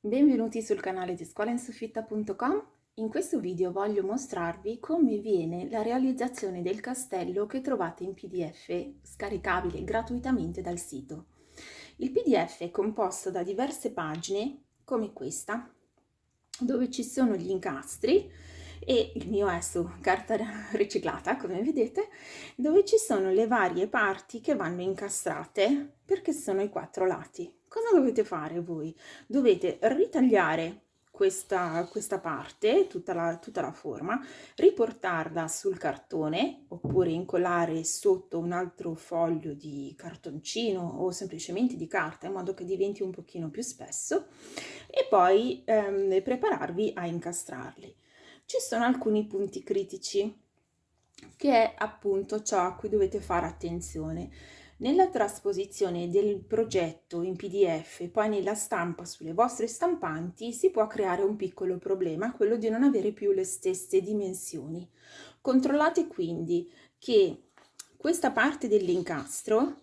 Benvenuti sul canale di scuolainsufitta.com. In questo video voglio mostrarvi come viene la realizzazione del castello che trovate in pdf scaricabile gratuitamente dal sito. Il pdf è composto da diverse pagine come questa dove ci sono gli incastri e il mio è su carta riciclata come vedete dove ci sono le varie parti che vanno incastrate perché sono i quattro lati cosa dovete fare voi dovete ritagliare questa, questa parte, tutta la, tutta la forma, riportarla sul cartone oppure incollare sotto un altro foglio di cartoncino o semplicemente di carta in modo che diventi un pochino più spesso e poi ehm, prepararvi a incastrarli ci sono alcuni punti critici che è appunto ciò a cui dovete fare attenzione. Nella trasposizione del progetto in pdf e poi nella stampa sulle vostre stampanti si può creare un piccolo problema, quello di non avere più le stesse dimensioni. Controllate quindi che questa parte dell'incastro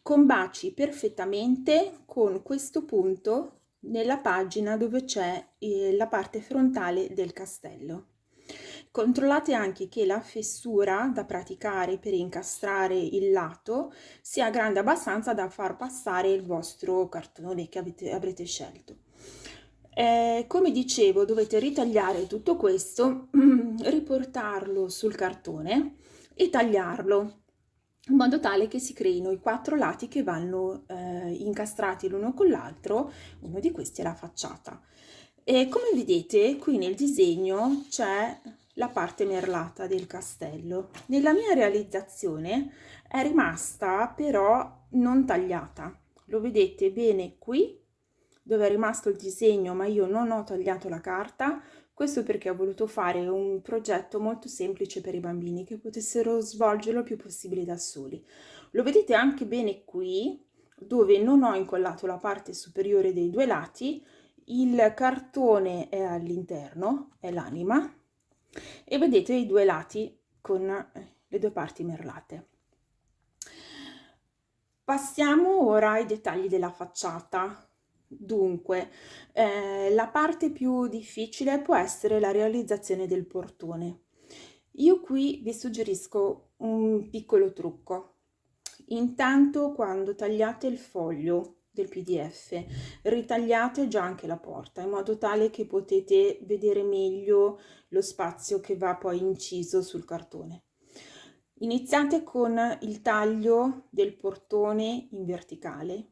combaci perfettamente con questo punto nella pagina dove c'è eh, la parte frontale del castello. Controllate anche che la fessura da praticare per incastrare il lato sia grande abbastanza da far passare il vostro cartone che avete, avrete scelto. Eh, come dicevo dovete ritagliare tutto questo, riportarlo sul cartone e tagliarlo in modo tale che si creino i quattro lati che vanno eh, incastrati l'uno con l'altro, uno di questi è la facciata. E come vedete qui nel disegno c'è la parte merlata del castello. Nella mia realizzazione è rimasta però non tagliata. Lo vedete bene qui dove è rimasto il disegno ma io non ho tagliato la carta questo perché ho voluto fare un progetto molto semplice per i bambini che potessero svolgerlo il più possibile da soli. Lo vedete anche bene qui, dove non ho incollato la parte superiore dei due lati, il cartone è all'interno, è l'anima, e vedete i due lati con le due parti merlate. Passiamo ora ai dettagli della facciata. Dunque, eh, la parte più difficile può essere la realizzazione del portone. Io qui vi suggerisco un piccolo trucco. Intanto quando tagliate il foglio del pdf ritagliate già anche la porta in modo tale che potete vedere meglio lo spazio che va poi inciso sul cartone. Iniziate con il taglio del portone in verticale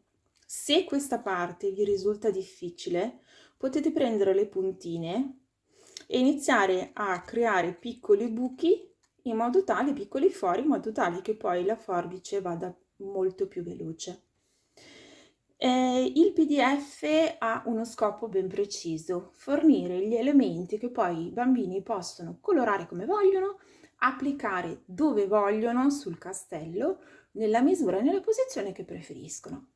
se questa parte vi risulta difficile, potete prendere le puntine e iniziare a creare piccoli buchi in modo tale, piccoli fori, in modo tale che poi la forbice vada molto più veloce. Eh, il PDF ha uno scopo ben preciso, fornire gli elementi che poi i bambini possono colorare come vogliono, applicare dove vogliono sul castello, nella misura e nella posizione che preferiscono.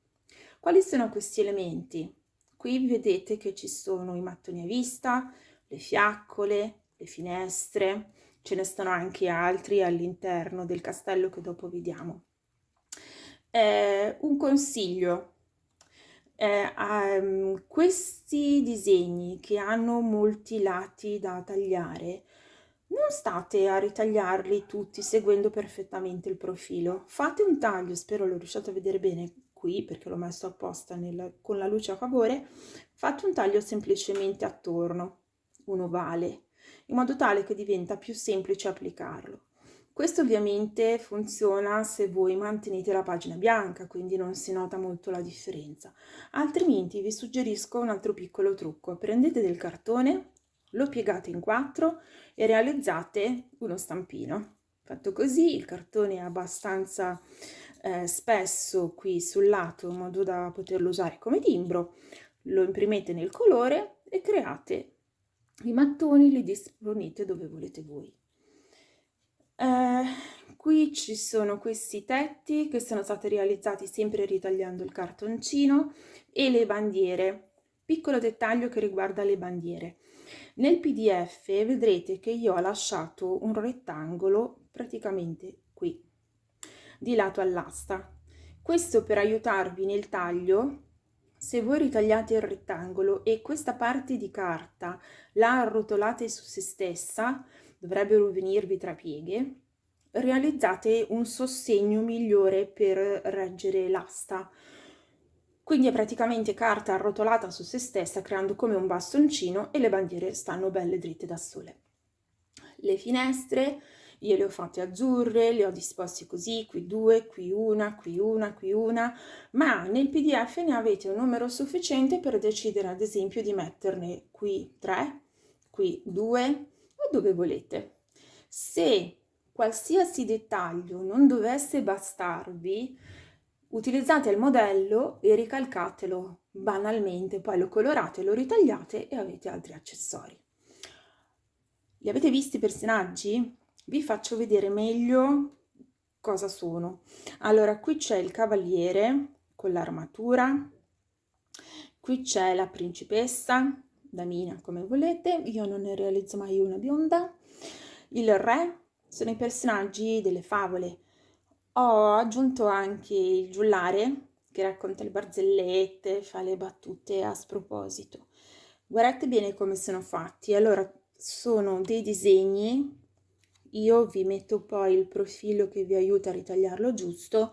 Quali sono questi elementi? Qui vedete che ci sono i mattoni a vista, le fiaccole, le finestre, ce ne sono anche altri all'interno del castello che dopo vediamo. Eh, un consiglio, eh, um, questi disegni che hanno molti lati da tagliare, non state a ritagliarli tutti seguendo perfettamente il profilo. Fate un taglio, spero lo riusciate a vedere bene, qui perché l'ho messo apposta nel, con la luce a favore fatto un taglio semplicemente attorno un ovale in modo tale che diventa più semplice applicarlo questo ovviamente funziona se voi mantenete la pagina bianca quindi non si nota molto la differenza. Altrimenti vi suggerisco un altro piccolo trucco. Prendete del cartone lo piegate in quattro e realizzate uno stampino. Fatto così il cartone è abbastanza eh, spesso qui sul lato in modo da poterlo usare come timbro, lo imprimete nel colore e create i mattoni, li disponete dove volete voi. Eh, qui ci sono questi tetti che sono stati realizzati sempre ritagliando il cartoncino e le bandiere. Piccolo dettaglio che riguarda le bandiere. Nel pdf vedrete che io ho lasciato un rettangolo praticamente qui di lato all'asta. Questo per aiutarvi nel taglio se voi ritagliate il rettangolo e questa parte di carta la arrotolate su se stessa, dovrebbero venirvi tra pieghe, realizzate un sostegno migliore per reggere l'asta. Quindi è praticamente carta arrotolata su se stessa creando come un bastoncino e le bandiere stanno belle dritte da sole. Le finestre io le ho fatte azzurre, le ho disposte così, qui due, qui una, qui una, qui una, ma nel pdf ne avete un numero sufficiente per decidere ad esempio di metterne qui tre, qui due o dove volete. Se qualsiasi dettaglio non dovesse bastarvi, utilizzate il modello e ricalcatelo banalmente, poi lo colorate, lo ritagliate e avete altri accessori. Li avete visti i personaggi? Vi faccio vedere meglio cosa sono. Allora, qui c'è il cavaliere con l'armatura, qui c'è la principessa, damina come volete, io non ne realizzo mai una bionda, il re, sono i personaggi delle favole. Ho aggiunto anche il giullare che racconta le barzellette, fa le battute a sproposito. Guardate bene come sono fatti. Allora, sono dei disegni io vi metto poi il profilo che vi aiuta a ritagliarlo giusto,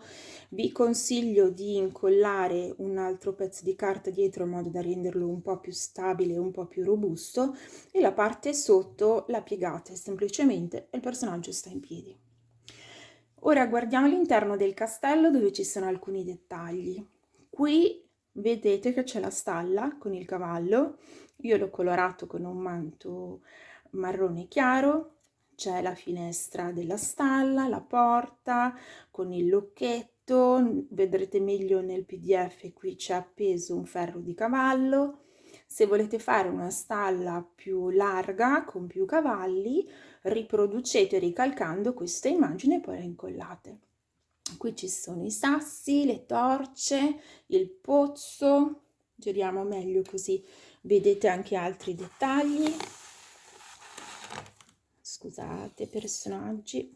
vi consiglio di incollare un altro pezzo di carta dietro in modo da renderlo un po' più stabile, un po' più robusto e la parte sotto la piegate semplicemente e il personaggio sta in piedi. Ora guardiamo all'interno del castello dove ci sono alcuni dettagli. Qui vedete che c'è la stalla con il cavallo, io l'ho colorato con un manto marrone chiaro, c'è la finestra della stalla, la porta con il lucchetto, vedrete meglio nel pdf, qui c'è appeso un ferro di cavallo. Se volete fare una stalla più larga, con più cavalli, riproducete ricalcando questa immagine e poi la incollate. Qui ci sono i sassi, le torce, il pozzo, giriamo meglio così vedete anche altri dettagli scusate, personaggi.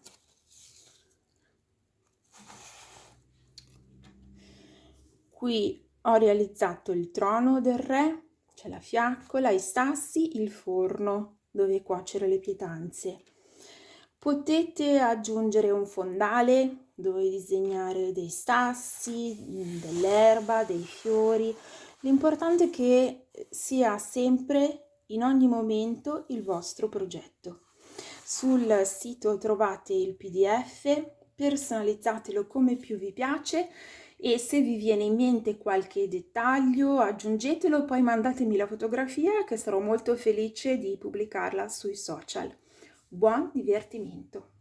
Qui ho realizzato il trono del re, c'è la fiaccola, i sassi, il forno dove cuocere le pietanze. Potete aggiungere un fondale dove disegnare dei sassi, dell'erba, dei fiori. L'importante è che sia sempre in ogni momento il vostro progetto. Sul sito trovate il pdf, personalizzatelo come più vi piace e se vi viene in mente qualche dettaglio aggiungetelo poi mandatemi la fotografia che sarò molto felice di pubblicarla sui social. Buon divertimento!